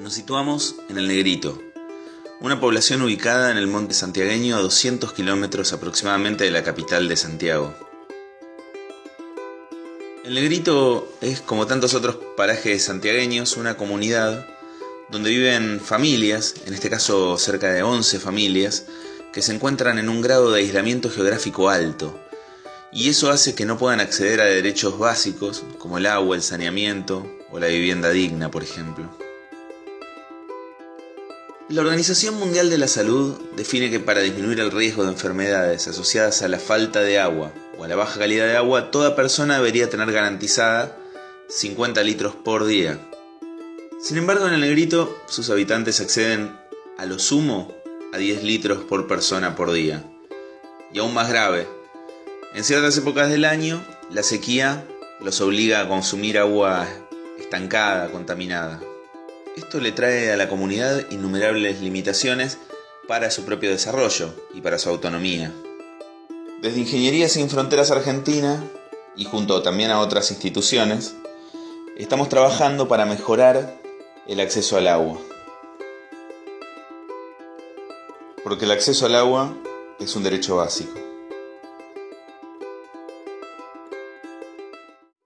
Nos situamos en el Negrito, una población ubicada en el monte santiagueño a 200 kilómetros aproximadamente de la capital de Santiago. El Negrito es, como tantos otros parajes santiagueños, una comunidad donde viven familias, en este caso cerca de 11 familias, que se encuentran en un grado de aislamiento geográfico alto, y eso hace que no puedan acceder a derechos básicos como el agua, el saneamiento o la vivienda digna, por ejemplo. La Organización Mundial de la Salud define que para disminuir el riesgo de enfermedades asociadas a la falta de agua o a la baja calidad de agua, toda persona debería tener garantizada 50 litros por día. Sin embargo, en el negrito sus habitantes acceden a lo sumo a 10 litros por persona por día. Y aún más grave, en ciertas épocas del año, la sequía los obliga a consumir agua estancada, contaminada. Esto le trae a la comunidad innumerables limitaciones para su propio desarrollo y para su autonomía. Desde Ingeniería Sin Fronteras Argentina, y junto también a otras instituciones, estamos trabajando para mejorar el acceso al agua. Porque el acceso al agua es un derecho básico.